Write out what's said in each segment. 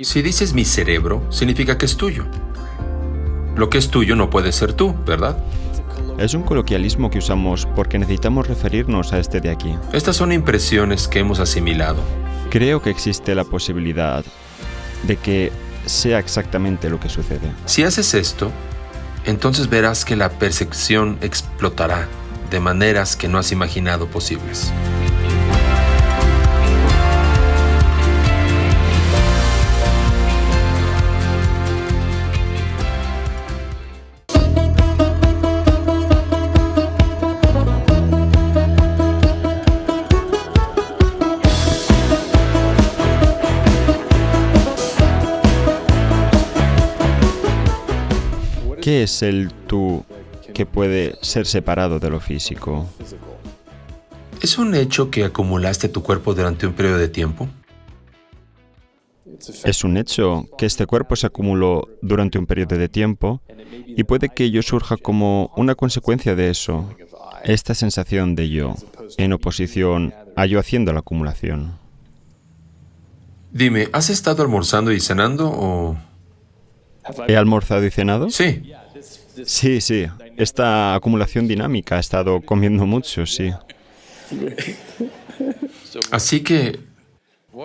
Si dices mi cerebro, significa que es tuyo. Lo que es tuyo no puede ser tú, ¿verdad? Es un coloquialismo que usamos porque necesitamos referirnos a este de aquí. Estas son impresiones que hemos asimilado. Creo que existe la posibilidad de que sea exactamente lo que sucede. Si haces esto, entonces verás que la percepción explotará de maneras que no has imaginado posibles. ¿Qué es el tú que puede ser separado de lo físico? ¿Es un hecho que acumulaste tu cuerpo durante un periodo de tiempo? Es un hecho que este cuerpo se acumuló durante un periodo de tiempo y puede que yo surja como una consecuencia de eso, esta sensación de yo, en oposición a yo haciendo la acumulación. Dime, ¿has estado almorzando y cenando o...? ¿He almorzado y cenado? Sí. Sí, sí. Esta acumulación dinámica ha estado comiendo mucho, sí. Así que,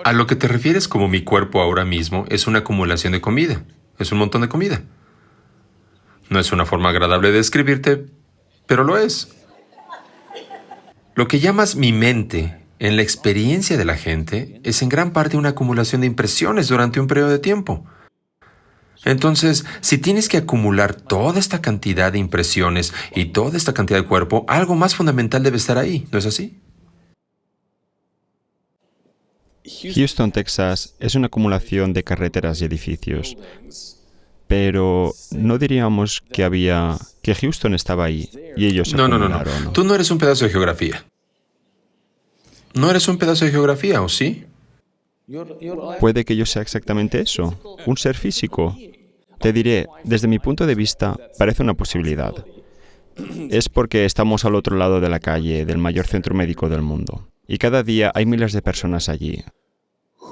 a lo que te refieres como mi cuerpo ahora mismo es una acumulación de comida. Es un montón de comida. No es una forma agradable de describirte, pero lo es. Lo que llamas mi mente en la experiencia de la gente es en gran parte una acumulación de impresiones durante un periodo de tiempo. Entonces, si tienes que acumular toda esta cantidad de impresiones y toda esta cantidad de cuerpo, algo más fundamental debe estar ahí, ¿no es así? Houston, Texas es una acumulación de carreteras y edificios. Pero no diríamos que había que Houston estaba ahí y ellos No, no, no, no. Tú no eres un pedazo de geografía. No eres un pedazo de geografía, ¿o sí? Puede que yo sea exactamente eso, un ser físico. Te diré, desde mi punto de vista, parece una posibilidad. Es porque estamos al otro lado de la calle del mayor centro médico del mundo. Y cada día hay miles de personas allí,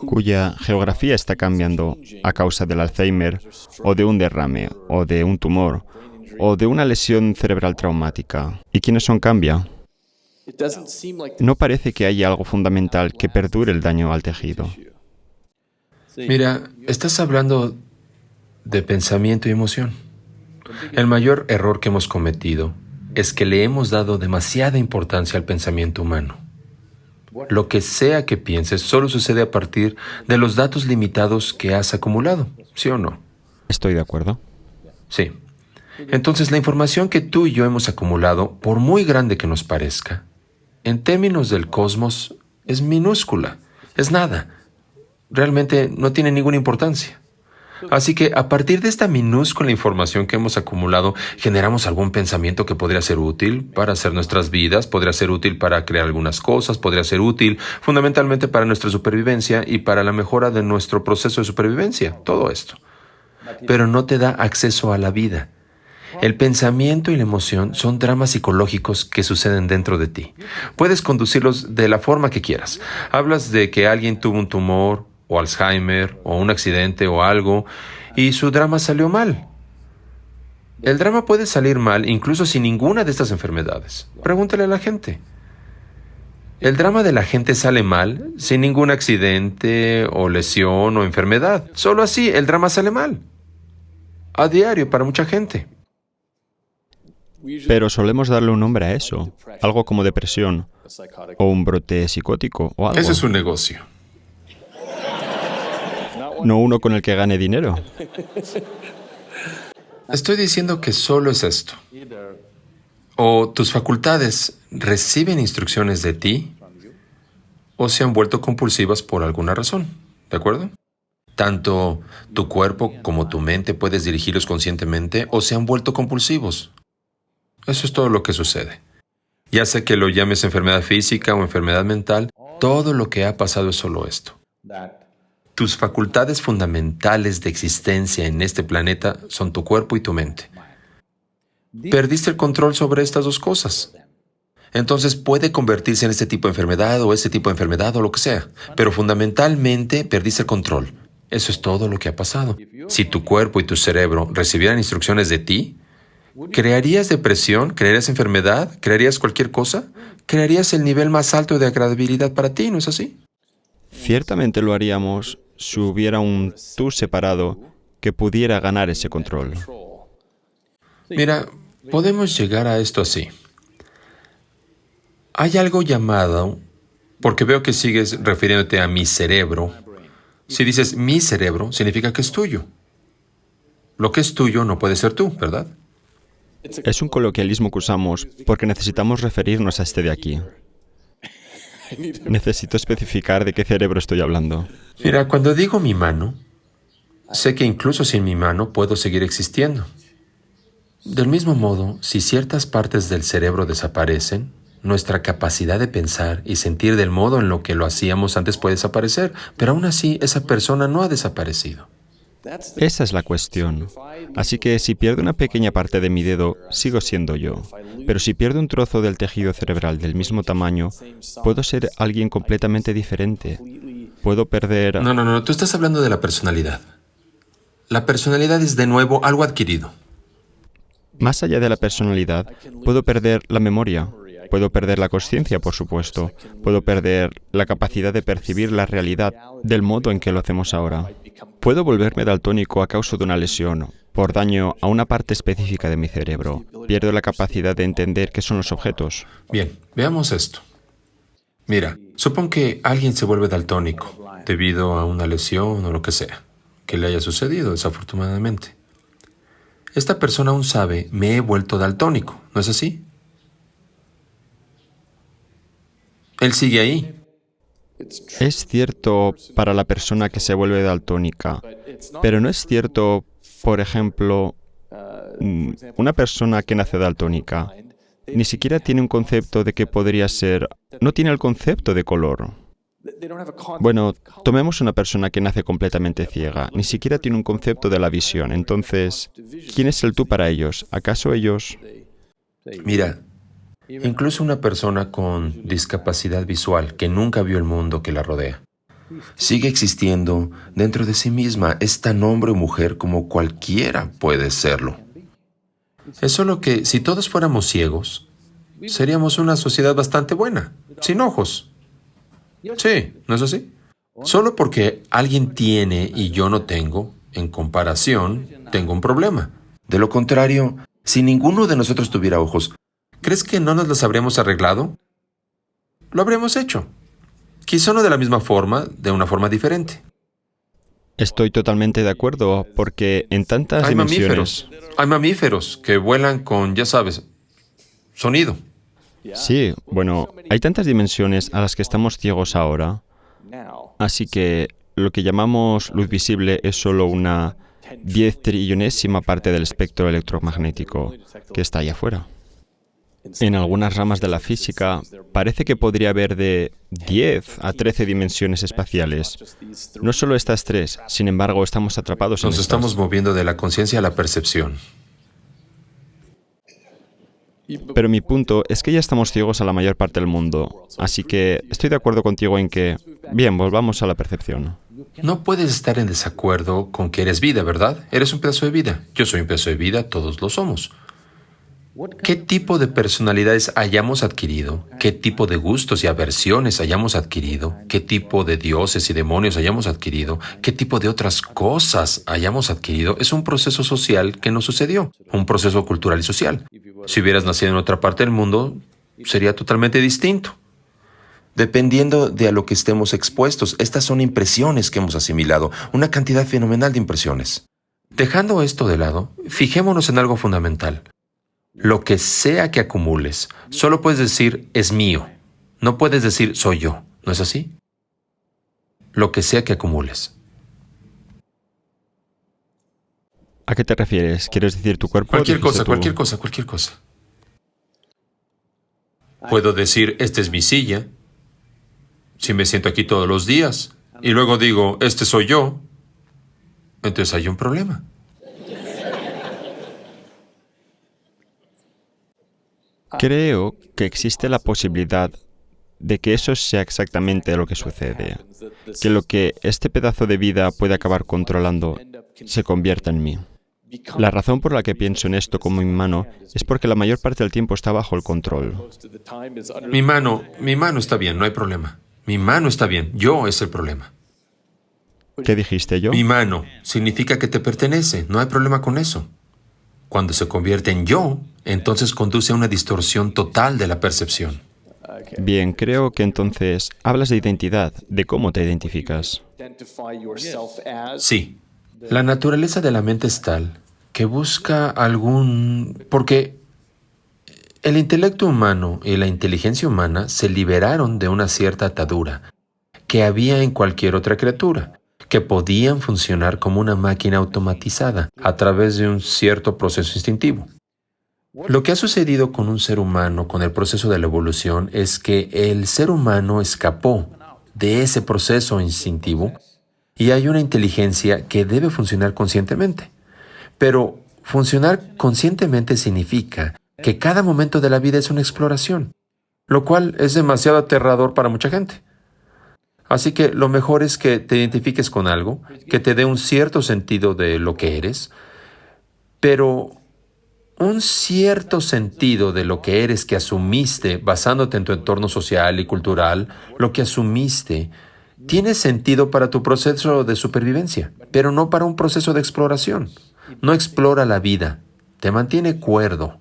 cuya geografía está cambiando a causa del Alzheimer, o de un derrame, o de un tumor, o de una lesión cerebral traumática. ¿Y quiénes son cambia? No parece que haya algo fundamental que perdure el daño al tejido. Mira, estás hablando de pensamiento y emoción. El mayor error que hemos cometido es que le hemos dado demasiada importancia al pensamiento humano. Lo que sea que pienses solo sucede a partir de los datos limitados que has acumulado, ¿sí o no? Estoy de acuerdo. Sí. Entonces la información que tú y yo hemos acumulado, por muy grande que nos parezca, en términos del cosmos es minúscula, es nada. Realmente no tiene ninguna importancia. Así que a partir de esta minúscula información que hemos acumulado, generamos algún pensamiento que podría ser útil para hacer nuestras vidas, podría ser útil para crear algunas cosas, podría ser útil fundamentalmente para nuestra supervivencia y para la mejora de nuestro proceso de supervivencia, todo esto. Pero no te da acceso a la vida. El pensamiento y la emoción son dramas psicológicos que suceden dentro de ti. Puedes conducirlos de la forma que quieras. Hablas de que alguien tuvo un tumor o Alzheimer o un accidente o algo y su drama salió mal. El drama puede salir mal incluso sin ninguna de estas enfermedades. Pregúntale a la gente. El drama de la gente sale mal sin ningún accidente o lesión o enfermedad. Solo así el drama sale mal. A diario para mucha gente. Pero solemos darle un nombre a eso, algo como depresión, o un brote psicótico, o algo. Ese es un negocio. No uno con el que gane dinero. Estoy diciendo que solo es esto. O tus facultades reciben instrucciones de ti o se han vuelto compulsivas por alguna razón. ¿De acuerdo? Tanto tu cuerpo como tu mente puedes dirigirlos conscientemente o se han vuelto compulsivos. Eso es todo lo que sucede. Ya sea que lo llames enfermedad física o enfermedad mental, todo lo que ha pasado es solo esto. Tus facultades fundamentales de existencia en este planeta son tu cuerpo y tu mente. Perdiste el control sobre estas dos cosas. Entonces puede convertirse en este tipo de enfermedad o este tipo de enfermedad o lo que sea. Pero fundamentalmente perdiste el control. Eso es todo lo que ha pasado. Si tu cuerpo y tu cerebro recibieran instrucciones de ti, ¿crearías depresión? ¿Crearías enfermedad? ¿Crearías cualquier cosa? ¿Crearías el nivel más alto de agradabilidad para ti? ¿No es así? Ciertamente lo haríamos si hubiera un tú separado que pudiera ganar ese control. Mira, podemos llegar a esto así. Hay algo llamado, porque veo que sigues refiriéndote a mi cerebro. Si dices mi cerebro, significa que es tuyo. Lo que es tuyo no puede ser tú, ¿verdad? Es un coloquialismo que usamos porque necesitamos referirnos a este de aquí. Necesito especificar de qué cerebro estoy hablando. Mira, cuando digo mi mano, sé que incluso sin mi mano puedo seguir existiendo. Del mismo modo, si ciertas partes del cerebro desaparecen, nuestra capacidad de pensar y sentir del modo en lo que lo hacíamos antes puede desaparecer, pero aún así esa persona no ha desaparecido. Esa es la cuestión. Así que si pierdo una pequeña parte de mi dedo, sigo siendo yo. Pero si pierdo un trozo del tejido cerebral del mismo tamaño, puedo ser alguien completamente diferente. Puedo perder... No, no, no, tú estás hablando de la personalidad. La personalidad es de nuevo algo adquirido. Más allá de la personalidad, puedo perder la memoria, puedo perder la conciencia, por supuesto, puedo perder la capacidad de percibir la realidad del modo en que lo hacemos ahora. Puedo volverme daltónico a causa de una lesión, por daño a una parte específica de mi cerebro. Pierdo la capacidad de entender qué son los objetos. Bien, veamos esto. Mira, supón que alguien se vuelve daltónico debido a una lesión o lo que sea, que le haya sucedido desafortunadamente. Esta persona aún sabe, me he vuelto daltónico, ¿no es así? Él sigue ahí. Es cierto para la persona que se vuelve daltónica, pero no es cierto, por ejemplo, mm, una persona que nace daltónica ni siquiera tiene un concepto de que podría ser, no tiene el concepto de color. Bueno, tomemos una persona que nace completamente ciega, ni siquiera tiene un concepto de la visión. Entonces, ¿quién es el tú para ellos? ¿Acaso ellos? Mira, Incluso una persona con discapacidad visual que nunca vio el mundo que la rodea. Sigue existiendo dentro de sí misma. Es tan hombre o mujer como cualquiera puede serlo. Es solo que si todos fuéramos ciegos, seríamos una sociedad bastante buena, sin ojos. Sí, ¿no es así? Solo porque alguien tiene y yo no tengo, en comparación, tengo un problema. De lo contrario, si ninguno de nosotros tuviera ojos, ¿Crees que no nos los habríamos arreglado? Lo habríamos hecho. Quizá no de la misma forma, de una forma diferente. Estoy totalmente de acuerdo, porque en tantas hay dimensiones... Mamíferos, hay mamíferos que vuelan con, ya sabes, sonido. Sí, bueno, hay tantas dimensiones a las que estamos ciegos ahora. Así que lo que llamamos luz visible es solo una diez trillonésima parte del espectro electromagnético que está allá afuera. En algunas ramas de la física parece que podría haber de 10 a 13 dimensiones espaciales. No solo estas tres, sin embargo, estamos atrapados en Nos estamos moviendo de la conciencia a la percepción. Pero mi punto es que ya estamos ciegos a la mayor parte del mundo, así que estoy de acuerdo contigo en que, bien, volvamos a la percepción. No puedes estar en desacuerdo con que eres vida, ¿verdad? Eres un pedazo de vida. Yo soy un pedazo de vida, todos lo somos. ¿Qué tipo de personalidades hayamos adquirido? ¿Qué tipo de gustos y aversiones hayamos adquirido? ¿Qué tipo de dioses y demonios hayamos adquirido? ¿Qué tipo de otras cosas hayamos adquirido? Es un proceso social que nos sucedió, un proceso cultural y social. Si hubieras nacido en otra parte del mundo, sería totalmente distinto. Dependiendo de a lo que estemos expuestos, estas son impresiones que hemos asimilado, una cantidad fenomenal de impresiones. Dejando esto de lado, fijémonos en algo fundamental. Lo que sea que acumules, solo puedes decir es mío. No puedes decir soy yo. ¿No es así? Lo que sea que acumules. ¿A qué te refieres? ¿Quieres decir tu cuerpo? Cualquier cosa, cualquier cosa, cualquier cosa. Puedo decir, esta es mi silla, si me siento aquí todos los días, y luego digo, este soy yo, entonces hay un problema. Creo que existe la posibilidad de que eso sea exactamente lo que sucede, que lo que este pedazo de vida puede acabar controlando se convierta en mí. La razón por la que pienso en esto como mi mano es porque la mayor parte del tiempo está bajo el control. Mi mano, mi mano está bien, no hay problema. Mi mano está bien, yo es el problema. ¿Qué dijiste yo? Mi mano significa que te pertenece, no hay problema con eso. Cuando se convierte en yo, entonces conduce a una distorsión total de la percepción. Bien, creo que entonces hablas de identidad, de cómo te identificas. Sí. La naturaleza de la mente es tal que busca algún... porque el intelecto humano y la inteligencia humana se liberaron de una cierta atadura que había en cualquier otra criatura, que podían funcionar como una máquina automatizada a través de un cierto proceso instintivo. Lo que ha sucedido con un ser humano con el proceso de la evolución es que el ser humano escapó de ese proceso instintivo y hay una inteligencia que debe funcionar conscientemente. Pero funcionar conscientemente significa que cada momento de la vida es una exploración, lo cual es demasiado aterrador para mucha gente. Así que lo mejor es que te identifiques con algo, que te dé un cierto sentido de lo que eres, pero un cierto sentido de lo que eres que asumiste basándote en tu entorno social y cultural, lo que asumiste, tiene sentido para tu proceso de supervivencia, pero no para un proceso de exploración. No explora la vida, te mantiene cuerdo.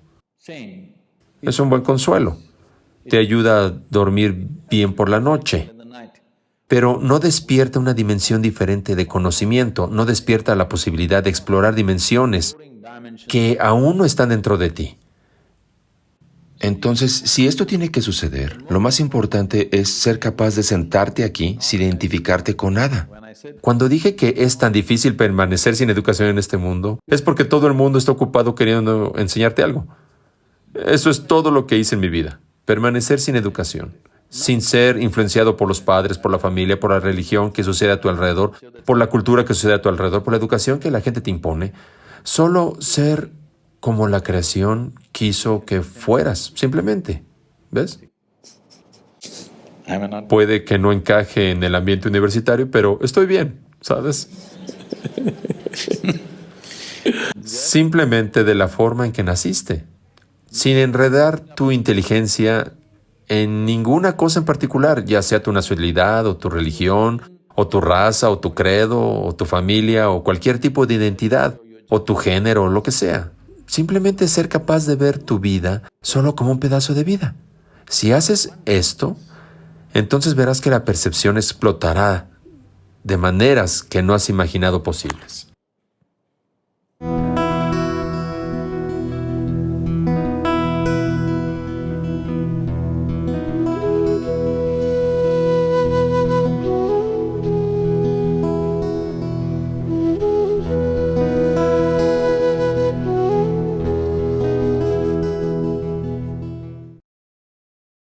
Es un buen consuelo. Te ayuda a dormir bien por la noche, pero no despierta una dimensión diferente de conocimiento, no despierta la posibilidad de explorar dimensiones que aún no están dentro de ti. Entonces, si esto tiene que suceder, lo más importante es ser capaz de sentarte aquí sin identificarte con nada. Cuando dije que es tan difícil permanecer sin educación en este mundo, es porque todo el mundo está ocupado queriendo enseñarte algo. Eso es todo lo que hice en mi vida, permanecer sin educación, sin ser influenciado por los padres, por la familia, por la religión que sucede a tu alrededor, por la cultura que sucede a tu alrededor, por la educación que la gente te impone. Solo ser como la creación quiso que fueras, simplemente. ¿Ves? Puede que no encaje en el ambiente universitario, pero estoy bien, ¿sabes? Simplemente de la forma en que naciste, sin enredar tu inteligencia en ninguna cosa en particular, ya sea tu nacionalidad o tu religión, o tu raza, o tu credo, o tu familia, o cualquier tipo de identidad o tu género o lo que sea. Simplemente ser capaz de ver tu vida solo como un pedazo de vida. Si haces esto, entonces verás que la percepción explotará de maneras que no has imaginado posibles.